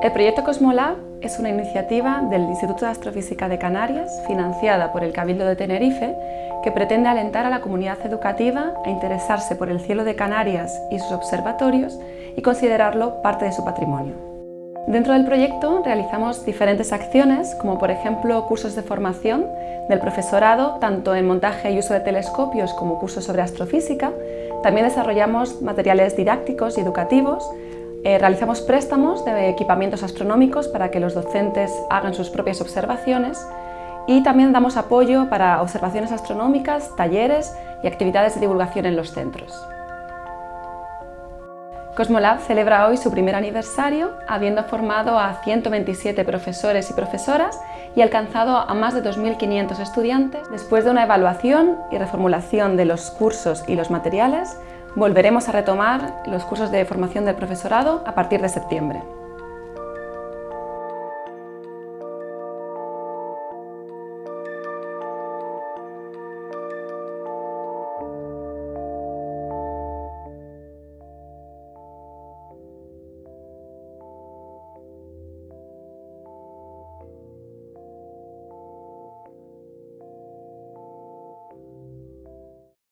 El proyecto Cosmolab es una iniciativa del Instituto de Astrofísica de Canarias, financiada por el Cabildo de Tenerife, que pretende alentar a la comunidad educativa a interesarse por el cielo de Canarias y sus observatorios y considerarlo parte de su patrimonio. Dentro del proyecto realizamos diferentes acciones, como por ejemplo cursos de formación del profesorado, tanto en montaje y uso de telescopios como cursos sobre astrofísica. También desarrollamos materiales didácticos y educativos, eh, realizamos préstamos de equipamientos astronómicos para que los docentes hagan sus propias observaciones y también damos apoyo para observaciones astronómicas, talleres y actividades de divulgación en los centros. Cosmolab celebra hoy su primer aniversario, habiendo formado a 127 profesores y profesoras y alcanzado a más de 2.500 estudiantes. Después de una evaluación y reformulación de los cursos y los materiales, volveremos a retomar los cursos de formación del profesorado a partir de septiembre.